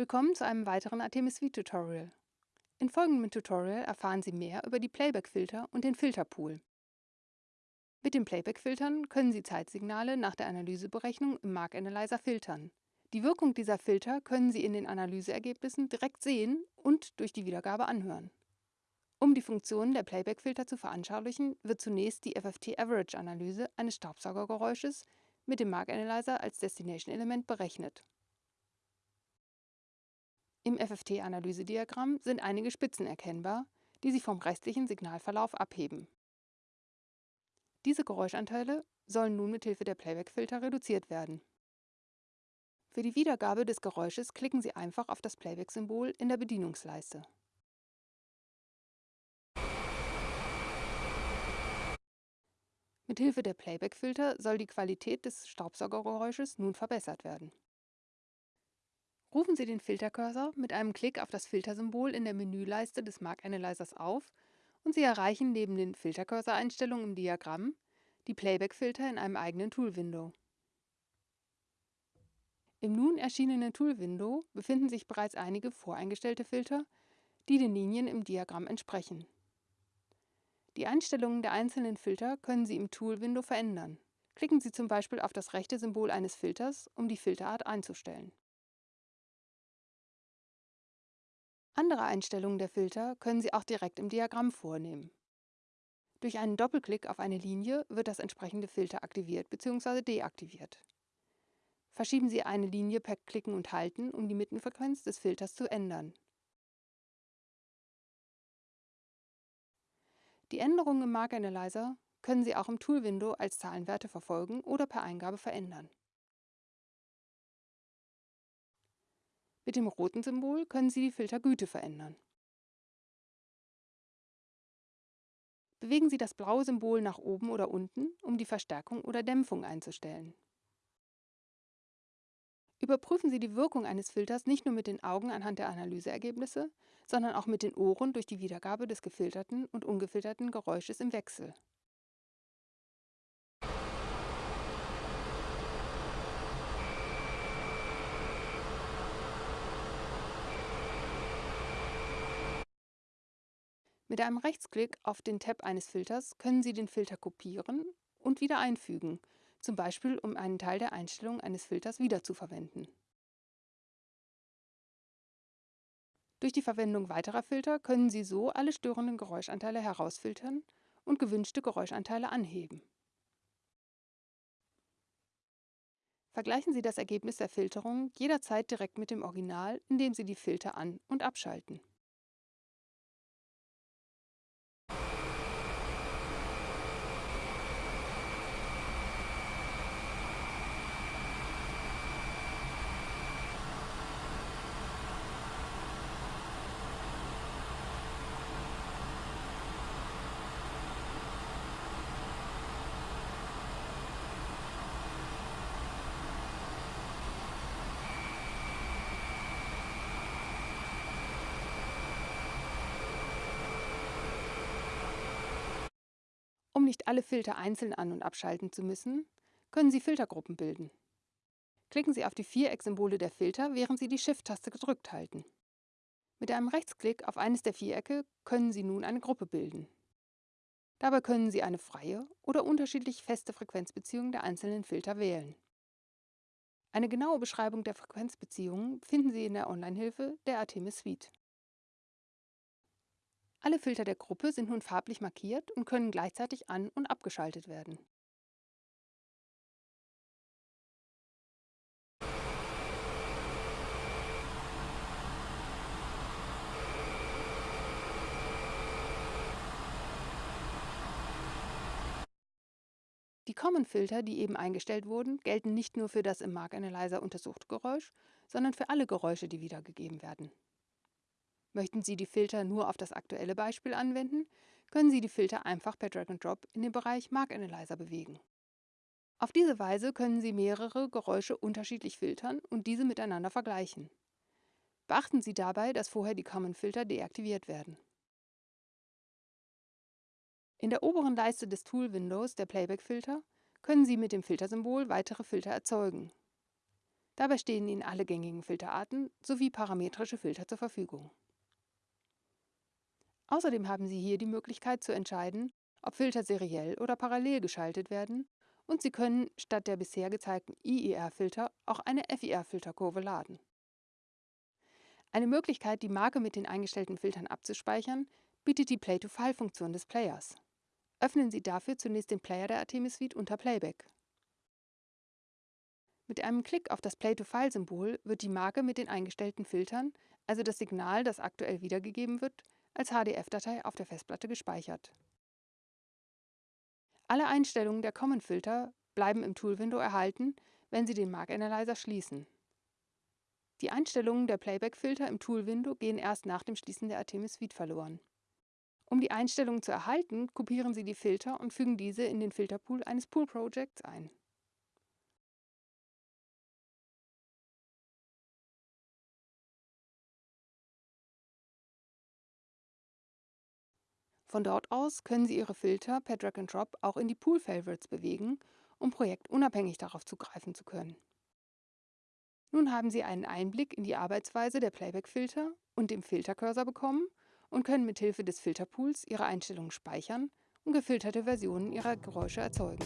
Willkommen zu einem weiteren Artemis V-Tutorial. In folgendem Tutorial erfahren Sie mehr über die Playback-Filter und den Filterpool. Mit den Playback-Filtern können Sie Zeitsignale nach der Analyseberechnung im Mark Analyzer filtern. Die Wirkung dieser Filter können Sie in den Analyseergebnissen direkt sehen und durch die Wiedergabe anhören. Um die Funktionen der Playback-Filter zu veranschaulichen, wird zunächst die FFT-Average-Analyse eines Staubsaugergeräusches mit dem Mark Analyzer als Destination-Element berechnet. Im FFT-Analysediagramm sind einige Spitzen erkennbar, die sich vom restlichen Signalverlauf abheben. Diese Geräuschanteile sollen nun mit Hilfe der Playback-Filter reduziert werden. Für die Wiedergabe des Geräusches klicken Sie einfach auf das Playback-Symbol in der Bedienungsleiste. Mit Hilfe der Playback-Filter soll die Qualität des Staubsaugergeräusches nun verbessert werden. Rufen Sie den Filtercursor mit einem Klick auf das Filtersymbol in der Menüleiste des Mark Analyzers auf und Sie erreichen neben den Filtercursor-Einstellungen im Diagramm die Playback-Filter in einem eigenen Tool-Window. Im nun erschienenen Tool-Window befinden sich bereits einige voreingestellte Filter, die den Linien im Diagramm entsprechen. Die Einstellungen der einzelnen Filter können Sie im Tool-Window verändern. Klicken Sie zum Beispiel auf das rechte Symbol eines Filters, um die Filterart einzustellen. Andere Einstellungen der Filter können Sie auch direkt im Diagramm vornehmen. Durch einen Doppelklick auf eine Linie wird das entsprechende Filter aktiviert bzw. deaktiviert. Verschieben Sie eine Linie per Klicken und Halten, um die Mittenfrequenz des Filters zu ändern. Die Änderungen im Mark Analyzer können Sie auch im Tool-Window als Zahlenwerte verfolgen oder per Eingabe verändern. Mit dem roten Symbol können Sie die Filtergüte verändern. Bewegen Sie das blaue Symbol nach oben oder unten, um die Verstärkung oder Dämpfung einzustellen. Überprüfen Sie die Wirkung eines Filters nicht nur mit den Augen anhand der Analyseergebnisse, sondern auch mit den Ohren durch die Wiedergabe des gefilterten und ungefilterten Geräusches im Wechsel. Mit einem Rechtsklick auf den Tab eines Filters können Sie den Filter kopieren und wieder einfügen zum Beispiel um einen Teil der Einstellungen eines Filters wiederzuverwenden. Durch die Verwendung weiterer Filter können Sie so alle störenden Geräuschanteile herausfiltern und gewünschte Geräuschanteile anheben. Vergleichen Sie das Ergebnis der Filterung jederzeit direkt mit dem Original, indem Sie die Filter an- und abschalten. Nicht alle Filter einzeln an- und abschalten zu müssen, können Sie Filtergruppen bilden. Klicken Sie auf die Vierecksymbole der Filter, während Sie die Shift-Taste gedrückt halten. Mit einem Rechtsklick auf eines der Vierecke können Sie nun eine Gruppe bilden. Dabei können Sie eine freie oder unterschiedlich feste Frequenzbeziehung der einzelnen Filter wählen. Eine genaue Beschreibung der Frequenzbeziehungen finden Sie in der Online-Hilfe der Artemis Suite. Alle Filter der Gruppe sind nun farblich markiert und können gleichzeitig an- und abgeschaltet werden. Die Common-Filter, die eben eingestellt wurden, gelten nicht nur für das im Mark Analyzer untersuchte Geräusch, sondern für alle Geräusche, die wiedergegeben werden. Möchten Sie die Filter nur auf das aktuelle Beispiel anwenden, können Sie die Filter einfach per Drag and Drop in den Bereich Mark Analyzer bewegen. Auf diese Weise können Sie mehrere Geräusche unterschiedlich filtern und diese miteinander vergleichen. Beachten Sie dabei, dass vorher die Common Filter deaktiviert werden. In der oberen Leiste des Tool-Windows der Playback-Filter können Sie mit dem Filtersymbol weitere Filter erzeugen. Dabei stehen Ihnen alle gängigen Filterarten sowie parametrische Filter zur Verfügung. Außerdem haben Sie hier die Möglichkeit zu entscheiden, ob Filter seriell oder parallel geschaltet werden und Sie können statt der bisher gezeigten IIR-Filter auch eine FIR-Filterkurve laden. Eine Möglichkeit, die Marke mit den eingestellten Filtern abzuspeichern, bietet die Play-to-File-Funktion des Players. Öffnen Sie dafür zunächst den Player der Artemis Suite unter Playback. Mit einem Klick auf das Play-to-File-Symbol wird die Marke mit den eingestellten Filtern, also das Signal, das aktuell wiedergegeben wird, als HDF-Datei auf der Festplatte gespeichert. Alle Einstellungen der Common-Filter bleiben im Tool-Window erhalten, wenn Sie den Mark Analyzer schließen. Die Einstellungen der Playback-Filter im Tool-Window gehen erst nach dem Schließen der Artemis Suite verloren. Um die Einstellungen zu erhalten, kopieren Sie die Filter und fügen diese in den Filterpool eines Pool-Projects ein. Von dort aus können Sie Ihre Filter per Drag and Drop auch in die Pool Favorites bewegen, um projektunabhängig darauf zugreifen zu können. Nun haben Sie einen Einblick in die Arbeitsweise der Playback-Filter und dem Filtercursor bekommen und können mithilfe des Filterpools Ihre Einstellungen speichern und gefilterte Versionen Ihrer Geräusche erzeugen.